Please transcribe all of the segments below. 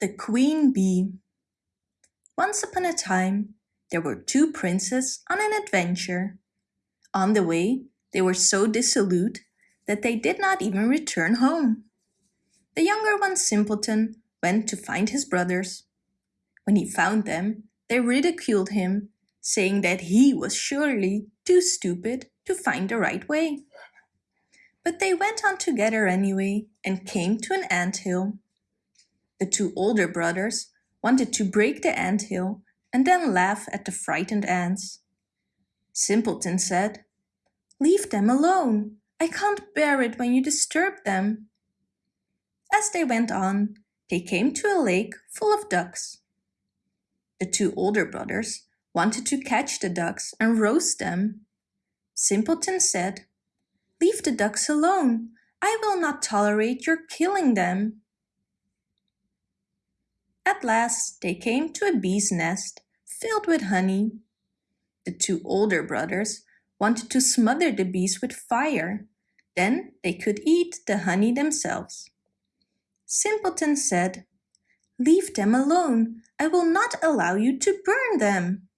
The Queen Bee Once upon a time, there were two princes on an adventure. On the way, they were so dissolute that they did not even return home. The younger one, Simpleton, went to find his brothers. When he found them, they ridiculed him, saying that he was surely too stupid to find the right way. But they went on together anyway and came to an ant hill. The two older brothers wanted to break the ant hill and then laugh at the frightened ants. Simpleton said, Leave them alone. I can't bear it when you disturb them. As they went on, they came to a lake full of ducks. The two older brothers wanted to catch the ducks and roast them. Simpleton said, Leave the ducks alone. I will not tolerate your killing them. At last they came to a bee's nest filled with honey. The two older brothers wanted to smother the bees with fire. Then they could eat the honey themselves. Simpleton said, Leave them alone. I will not allow you to burn them.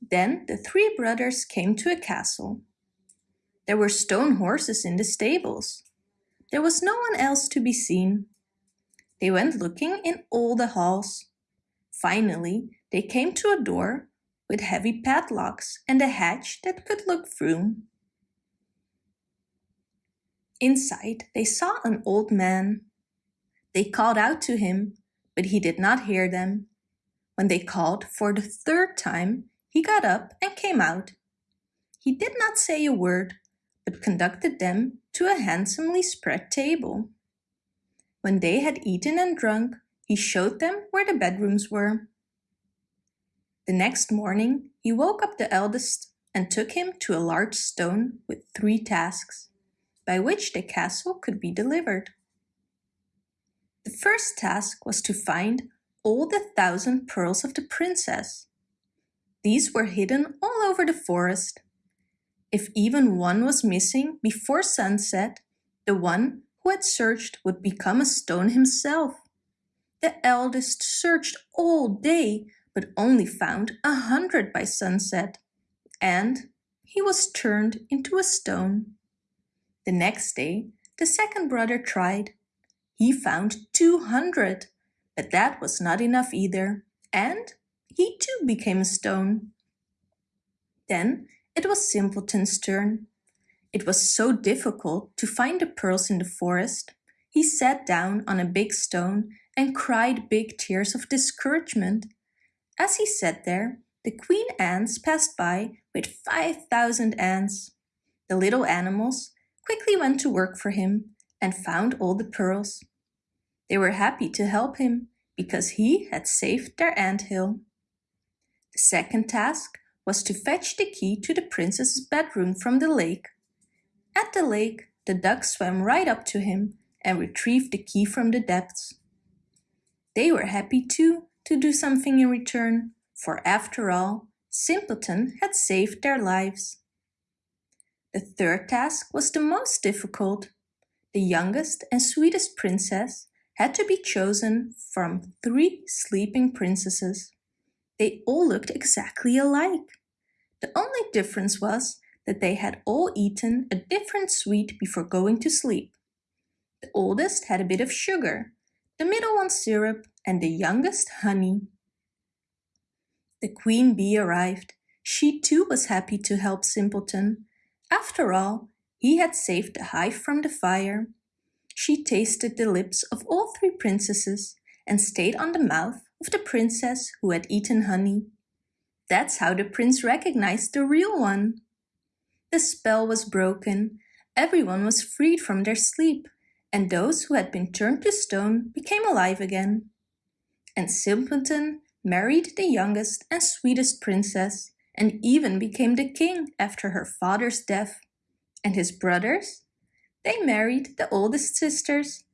Then the three brothers came to a castle. There were stone horses in the stables. There was no one else to be seen. They went looking in all the halls. Finally, they came to a door with heavy padlocks and a hatch that could look through. Inside, they saw an old man. They called out to him, but he did not hear them. When they called for the third time, he got up and came out. He did not say a word, but conducted them to a handsomely spread table. When they had eaten and drunk, he showed them where the bedrooms were. The next morning, he woke up the eldest and took him to a large stone with three tasks, by which the castle could be delivered. The first task was to find all the thousand pearls of the princess. These were hidden all over the forest. If even one was missing before sunset, the one who had searched would become a stone himself. The eldest searched all day, but only found a hundred by sunset, and he was turned into a stone. The next day, the second brother tried. He found 200, but that was not enough either, and he too became a stone. Then it was Simpleton's turn. It was so difficult to find the pearls in the forest. He sat down on a big stone and cried big tears of discouragement. As he sat there, the queen ants passed by with 5,000 ants. The little animals quickly went to work for him and found all the pearls. They were happy to help him because he had saved their ant hill. The second task was to fetch the key to the princess's bedroom from the lake. At the lake, the duck swam right up to him and retrieved the key from the depths. They were happy too to do something in return, for after all, Simpleton had saved their lives. The third task was the most difficult. The youngest and sweetest princess had to be chosen from three sleeping princesses. They all looked exactly alike. The only difference was that they had all eaten a different sweet before going to sleep. The oldest had a bit of sugar, the middle one syrup, and the youngest honey. The queen bee arrived. She too was happy to help Simpleton. After all, he had saved the hive from the fire. She tasted the lips of all three princesses and stayed on the mouth of the princess who had eaten honey. That's how the prince recognized the real one. The spell was broken, everyone was freed from their sleep, and those who had been turned to stone became alive again. And Simpleton married the youngest and sweetest princess and even became the king after her father's death. And his brothers? They married the oldest sisters